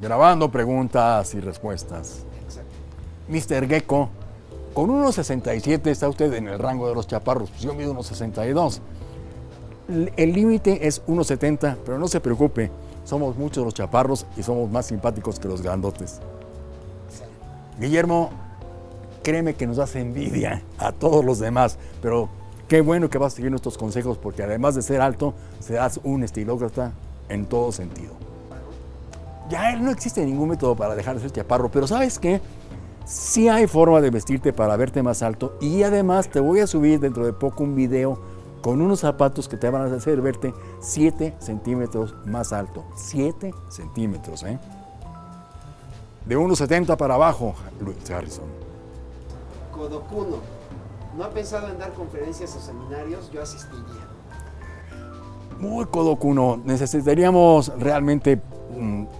Grabando preguntas y respuestas. Exacto. Mr. Gecko, con 1.67 está usted en el rango de los chaparros. Pues yo mido 1.62. L- El límite es 1.70, pero no se preocupe. Somos muchos los chaparros y somos más simpáticos que los grandotes. Guillermo, créeme que nos hace envidia a todos los demás, pero qué bueno que vas a seguir nuestros consejos porque además de ser alto, serás un estilócrata en todo sentido. Ya no existe ningún método para dejar de ser chaparro, pero ¿sabes qué? Sí hay forma de vestirte para verte más alto y además te voy a subir dentro de poco un video con unos zapatos que te van a hacer verte 7 centímetros más alto. 7 centímetros, ¿eh? De 1,70 para abajo, Luis Harrison. Kodokuno. ¿No ha pensado en dar conferencias o seminarios? Yo asistiría. Muy Kodokuno, necesitaríamos realmente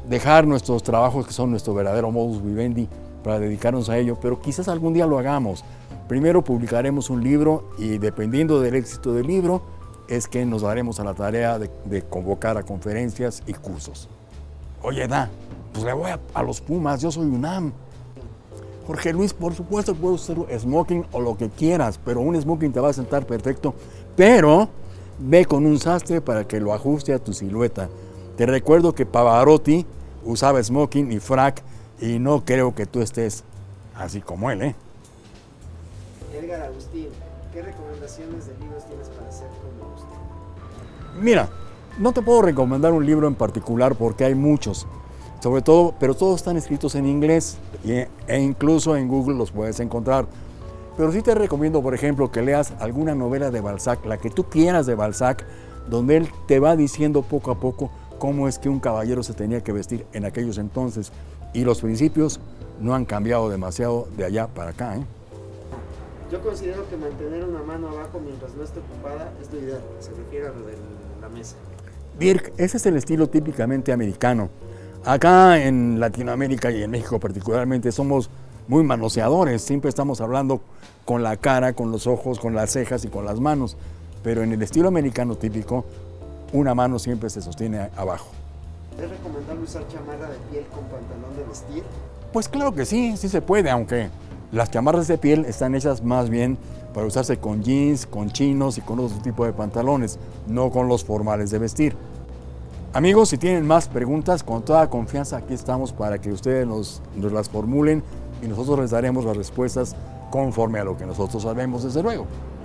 dejar nuestros trabajos que son nuestro verdadero modus vivendi para dedicarnos a ello, pero quizás algún día lo hagamos. Primero publicaremos un libro y dependiendo del éxito del libro es que nos daremos a la tarea de, convocar a conferencias y cursos. Oye, Da, pues le voy a, a los Pumas, yo soy UNAM. Jorge Luis, por supuesto puedo usar smoking o lo que quieras, pero un smoking te va a sentar perfecto, pero ve con un sastre para que lo ajuste a tu silueta. Te recuerdo que Pavarotti usaba smoking y frac y no creo que tú estés así como él, ¿eh? Edgar Agustín, ¿qué recomendaciones de libros tienes para ser como usted? Mira, no te puedo recomendar un libro en particular porque hay muchos, sobre todo, pero todos están escritos en inglés e incluso en Google los puedes encontrar. Pero sí te recomiendo, por ejemplo, que leas alguna novela de Balzac, la que tú quieras de Balzac, donde él te va diciendo poco a poco cómo es que un caballero se tenía que vestir en aquellos entonces. Y los principios no han cambiado demasiado de allá para acá. ¿eh? Yo considero que mantener una mano abajo mientras no esté ocupada es lo ideal. Se refiere a lo de la mesa. Dirk, ese es el estilo típicamente americano. Acá en Latinoamérica y en México particularmente somos muy manoseadores, siempre estamos hablando con la cara, con los ojos, con las cejas y con las manos, pero en el estilo americano típico, una mano siempre se sostiene abajo. ¿Es recomendable usar chamarra de piel con pantalón de vestir? Pues claro que sí, sí se puede, aunque las chamarras de piel están hechas más bien para usarse con jeans, con chinos y con otro tipo de pantalones, no con los formales de vestir. Amigos, si tienen más preguntas, con toda confianza aquí estamos para que ustedes nos, nos las formulen y nosotros les daremos las respuestas conforme a lo que nosotros sabemos, desde luego.